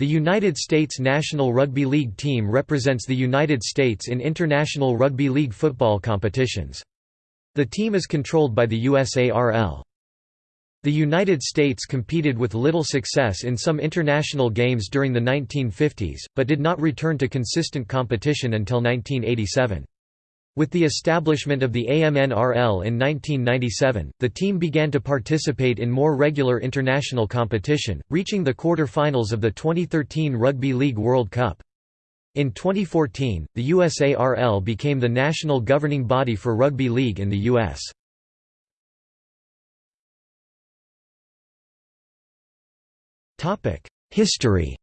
The United States National Rugby League team represents the United States in international rugby league football competitions. The team is controlled by the USARL. The United States competed with little success in some international games during the 1950s, but did not return to consistent competition until 1987. With the establishment of the AMNRL in 1997, the team began to participate in more regular international competition, reaching the quarter-finals of the 2013 Rugby League World Cup. In 2014, the USARL became the national governing body for rugby league in the U.S. History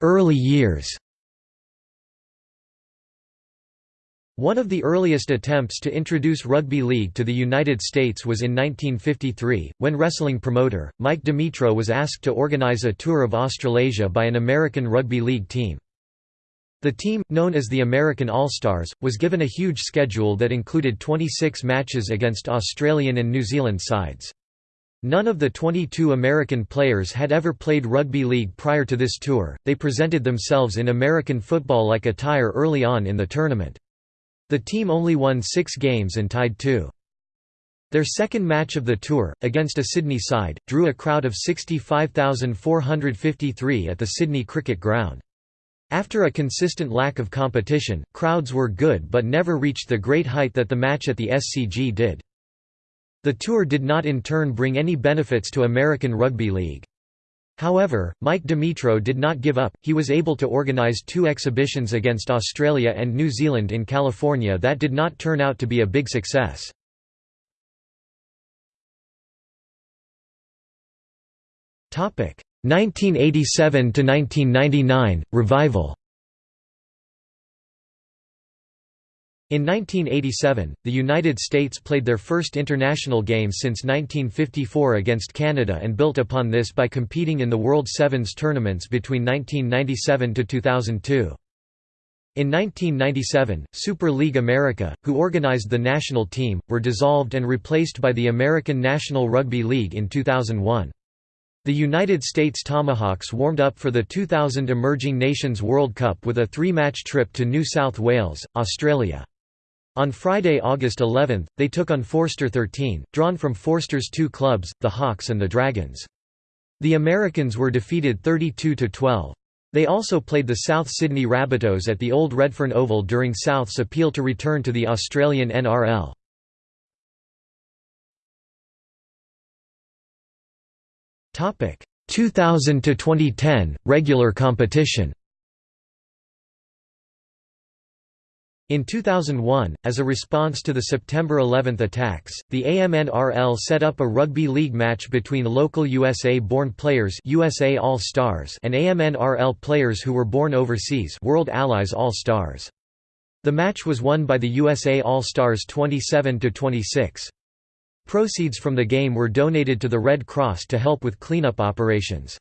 Early years One of the earliest attempts to introduce rugby league to the United States was in 1953, when wrestling promoter, Mike Dimitro was asked to organize a tour of Australasia by an American rugby league team. The team, known as the American All-Stars, was given a huge schedule that included 26 matches against Australian and New Zealand sides. None of the 22 American players had ever played rugby league prior to this tour, they presented themselves in American football-like attire early on in the tournament. The team only won six games and tied two. Their second match of the tour, against a Sydney side, drew a crowd of 65,453 at the Sydney Cricket Ground. After a consistent lack of competition, crowds were good but never reached the great height that the match at the SCG did. The tour did not in turn bring any benefits to American Rugby League. However, Mike Dimitro did not give up, he was able to organize two exhibitions against Australia and New Zealand in California that did not turn out to be a big success. Topic: 1987 to 1999 revival. In 1987, the United States played their first international game since 1954 against Canada and built upon this by competing in the World Sevens tournaments between 1997 to 2002. In 1997, Super League America, who organized the national team, were dissolved and replaced by the American National Rugby League in 2001. The United States Tomahawks warmed up for the 2000 Emerging Nations World Cup with a three-match trip to New South Wales, Australia. On Friday, August 11, they took on Forster 13, drawn from Forster's two clubs, the Hawks and the Dragons. The Americans were defeated 32–12. They also played the South Sydney Rabbitohs at the old Redfern Oval during South's appeal to return to the Australian NRL. Topic 2000 to 2010 regular competition. In 2001, as a response to the September 11 attacks, the AMNRL set up a rugby league match between local USA-born players USA All-Stars and AMNRL players who were born overseas World Allies All-Stars. The match was won by the USA All-Stars 27–26. Proceeds from the game were donated to the Red Cross to help with cleanup operations.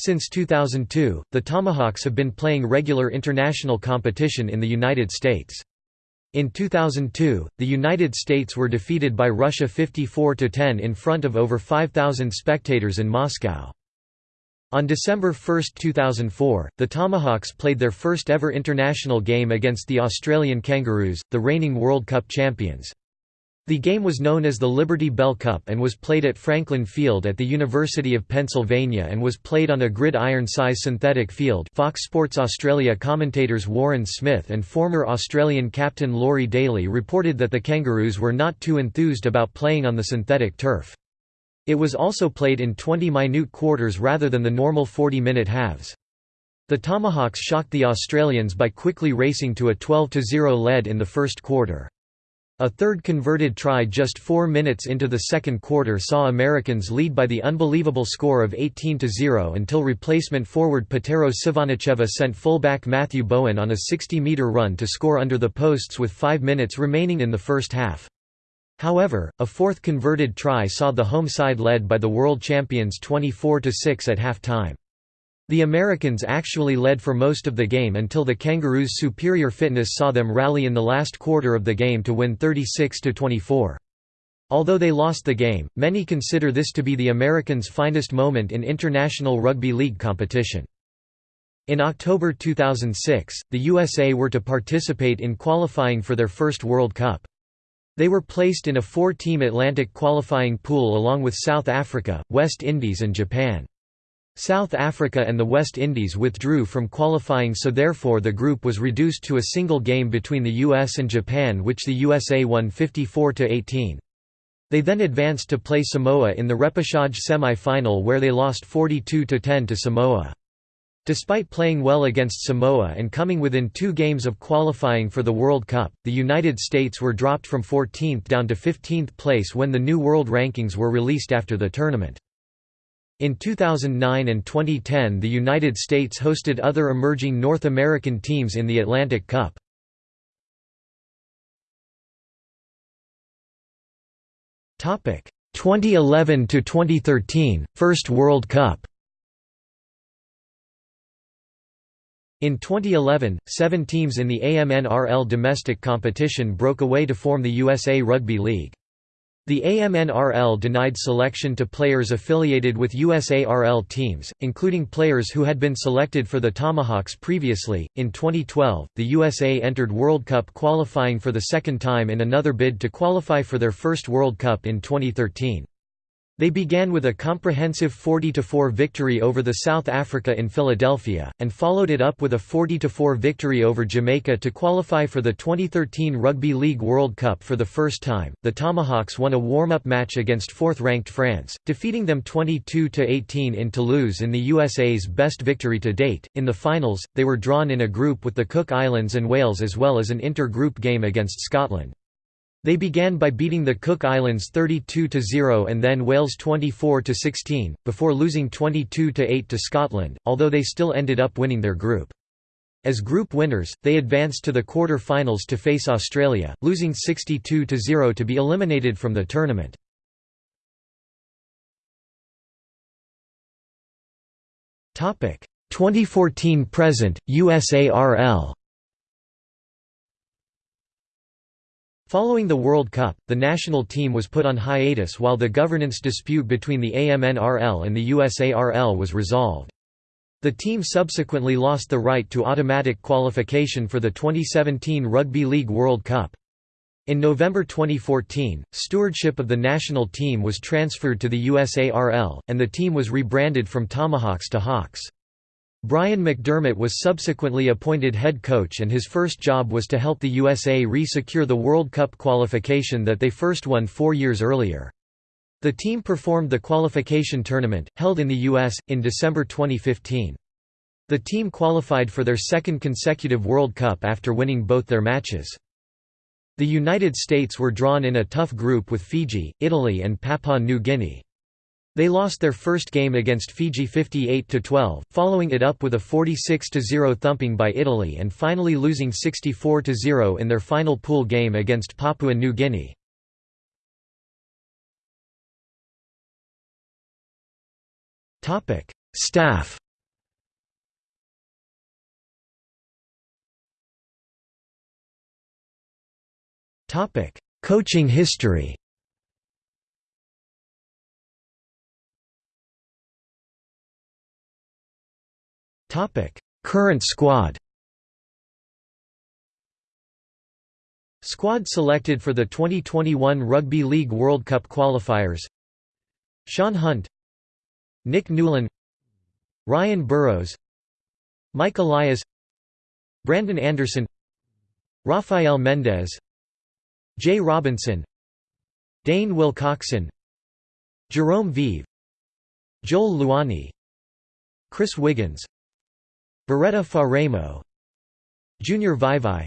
Since 2002, the Tomahawks have been playing regular international competition in the United States. In 2002, the United States were defeated by Russia 54–10 in front of over 5,000 spectators in Moscow. On December 1, 2004, the Tomahawks played their first ever international game against the Australian Kangaroos, the reigning World Cup champions. The game was known as the Liberty Bell Cup and was played at Franklin Field at the University of Pennsylvania and was played on a gridiron-size synthetic field Fox Sports Australia commentators Warren Smith and former Australian captain Laurie Daley reported that the Kangaroos were not too enthused about playing on the synthetic turf. It was also played in 20 minute quarters rather than the normal 40-minute halves. The Tomahawks shocked the Australians by quickly racing to a 12–0 lead in the first quarter. A third converted try just four minutes into the second quarter saw Americans lead by the unbelievable score of 18–0 until replacement forward Petero Civoniceva sent fullback Matthew Bowen on a 60-metre run to score under the posts with five minutes remaining in the first half. However, a fourth converted try saw the home side led by the world champions 24–6 at half-time. The Americans actually led for most of the game until the Kangaroos' superior fitness saw them rally in the last quarter of the game to win 36–24. Although they lost the game, many consider this to be the Americans' finest moment in international rugby league competition. In October 2006, the USA were to participate in qualifying for their first World Cup. They were placed in a four-team Atlantic qualifying pool along with South Africa, West Indies and Japan. South Africa and the West Indies withdrew from qualifying so therefore the group was reduced to a single game between the US and Japan which the USA won 54–18. They then advanced to play Samoa in the repechage semi-final where they lost 42–10 to Samoa. Despite playing well against Samoa and coming within two games of qualifying for the World Cup, the United States were dropped from 14th down to 15th place when the new world rankings were released after the tournament. In 2009 and 2010 the United States hosted other emerging North American teams in the Atlantic Cup. Topic 2011 to 2013 First World Cup In 2011, seven teams in the AMNRL domestic competition broke away to form the USA Rugby League. The AMNRL denied selection to players affiliated with USARL teams, including players who had been selected for the Tomahawks previously. In 2012, the USA entered World Cup qualifying for the second time in another bid to qualify for their first World Cup in 2013. They began with a comprehensive 40–4 victory over the South Africa in Philadelphia, and followed it up with a 40–4 victory over Jamaica to qualify for the 2013 Rugby League World Cup for the first time. The Tomahawks won a warm-up match against fourth-ranked France, defeating them 22–18 in Toulouse in the USA's best victory to date. In the finals, they were drawn in a group with the Cook Islands and Wales as well as an inter-group game against Scotland. They began by beating the Cook Islands 32–0 and then Wales 24–16, before losing 22–8 to Scotland, although they still ended up winning their group. As group winners, they advanced to the quarter-finals to face Australia, losing 62–0 to be eliminated from the tournament. Topic 2014 present USARL Following the World Cup, the national team was put on hiatus while the governance dispute between the AMNRL and the USARL was resolved. The team subsequently lost the right to automatic qualification for the 2017 Rugby League World Cup. In November 2014, stewardship of the national team was transferred to the USARL, and the team was rebranded from Tomahawks to Hawks. Brian McDermott was subsequently appointed head coach and his first job was to help the USA re-secure the World Cup qualification that they first won four years earlier. The team performed the qualification tournament, held in the U.S., in December 2015. The team qualified for their second consecutive World Cup after winning both their matches. The United States were drawn in a tough group with Fiji, Italy and Papua New Guinea. They lost their first game against Fiji 58–12, following it up with a 46–0 thumping by Italy and finally losing 64–0 in their final pool game against Papua New Guinea. Staff Coaching history Current squad. Squad selected for the 2021 Rugby League World Cup qualifiers. Sean Hunt, Nick Newland, Ryan Burrows, Mike Elias, Brandon Anderson, Rafael Mendez, Jay Robinson, Dane Wilcoxon, Jerome Vive, Joel Luani, Chris Wiggins Bureta Faraimo Junior Vaivai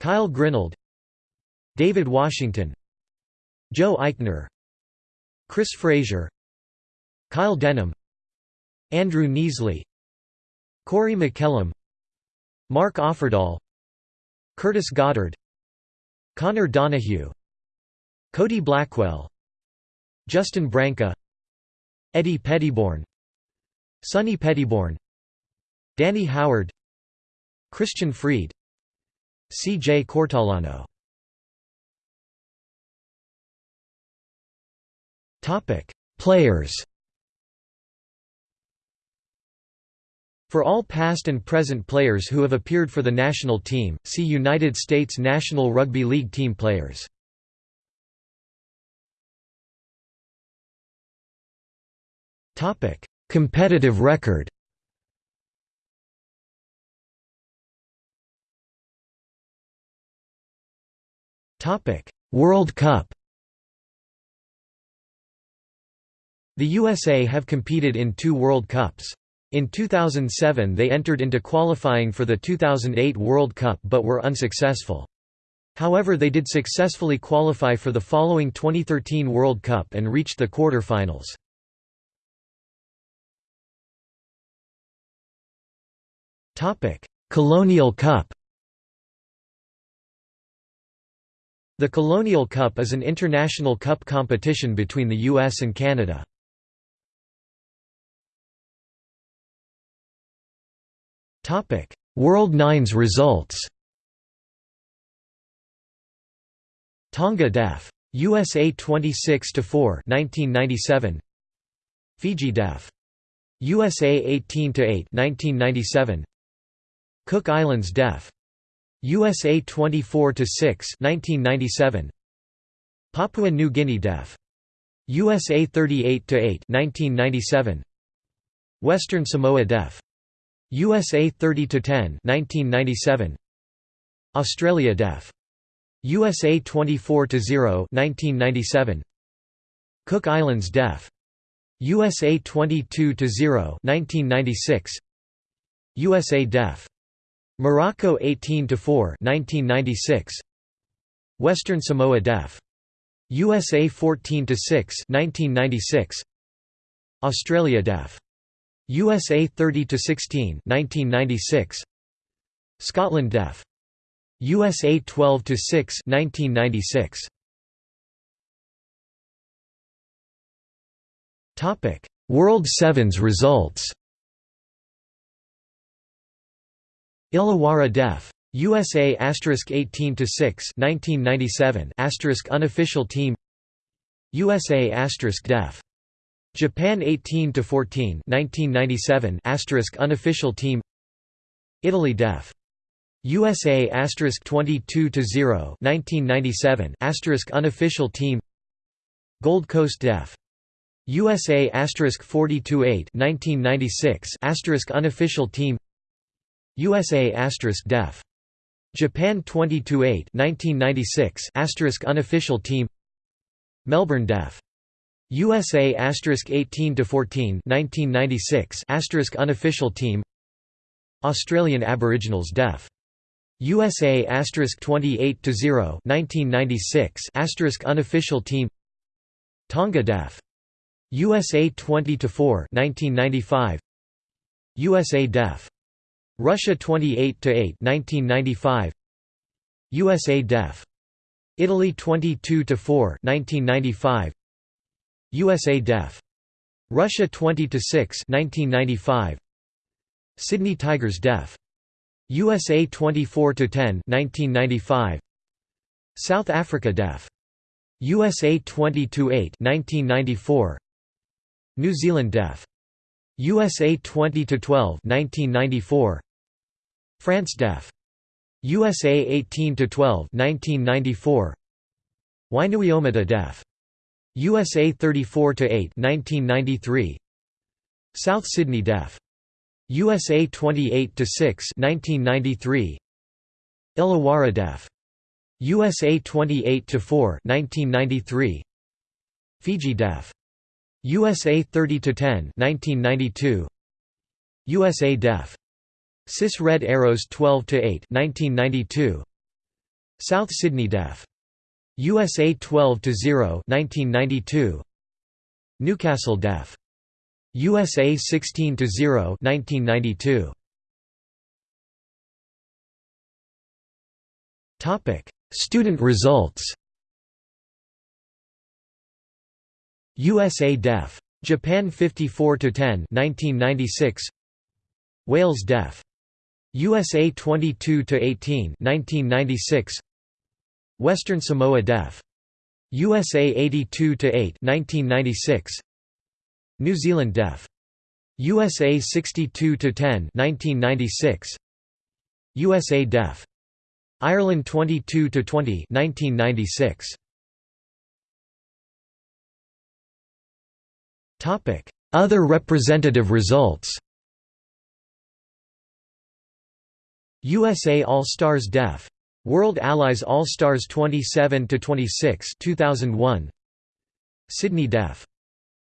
Kyle Grinold David Washington Joe Eichner Chris Fraser Kyle Denham Andrew Neasley Corey McKellum Mark Offerdahl Curtis Goddard Connor Donahue Cody Blackwell Justin Branca Eddie Pettybourne Sonny Pettybourne Danny Howard Christian Freed C. J. Cortalano Players For all past and present players who have appeared for the national team, see United States National Rugby League team players. Competitive record World Cup The USA have competed in two World Cups. In 2007 they entered into qualifying for the 2008 World Cup but were unsuccessful. However they did successfully qualify for the following 2013 World Cup and reached the quarter-finals. Colonial Cup The Colonial Cup is an international cup competition between the US and Canada. World Nines results. Tonga Def. USA 26 to 4, 1997. Fiji Def. USA 18 to 8, 1997. Cook Islands Def. USA 24 to 6, 1997. Papua New Guinea Def. USA 38 to 8, 1997. Western Samoa Def. USA 30 to 10 1997 Australia Def USA 24 to 0 1997 Cook Islands Def USA 22 to 0 1996 USA Def Morocco 18 to 4 1996 Western Samoa Def. USA 14 to 6 1996 Australia Def. USA 30 to 16 1996 Scotland Def. USA 12 to 6 1996 Topic World Sevens results Illawarra Def. USA asterisk 18 to 6 1997 asterisk unofficial team. USA Def. Japan 18 to 14 1997 asterisk unofficial team. Italy Def. USA asterisk 22 to 0 1997 asterisk unofficial team. Gold Coast Def. USA asterisk 40 to 8 1996 asterisk unofficial team USA Def. Japan 22-8 1996 asterisk unofficial team. Melbourne Def. USA 18-14 1996 unofficial team. Australian Aboriginals Def. USA 28-0 1996 unofficial team. Tonga Def. USA 20 to 4 1995 USA Def Russia 28 to 8 1995 USA Def Italy 22 to 4 1995 USA Def. Russia 20 to 6 1995 Sydney Tigers Def. USA 24 to 10 1995 South Africa Def. USA 20 to 8 1994 New Zealand Def. USA 20 to 12 1994 France Def. USA 18 to 12 1994 Wainuiomata Def. USA 34 to 8 1993 South Sydney Def. USA 28 to 6 1993 Illawarra Def. USA 28 to 4 1993 Fiji Def. USA 30 to 10 1992 USA Def Cis Red Arrows 12 to 8 1992 South Sydney Def USA 12 to 0 1992 Newcastle Def USA 16 to 0 1992 Topic Student results. USA Def Japan 54 to 10 1996 Wales Def USA 22 to 18 1996 Western Samoa Def. USA 82 to 8 1996 New Zealand Def. USA 62 to 10 1996 USA Def. Ireland 22 to 20 1996 Topic Other representative results USA All-Stars Def. World Allies All-Stars 27 to 26 2001 Sydney Def.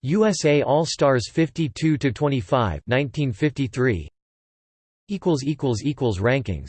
USA All-Stars 52 to 25 1953 equals equals equals rankings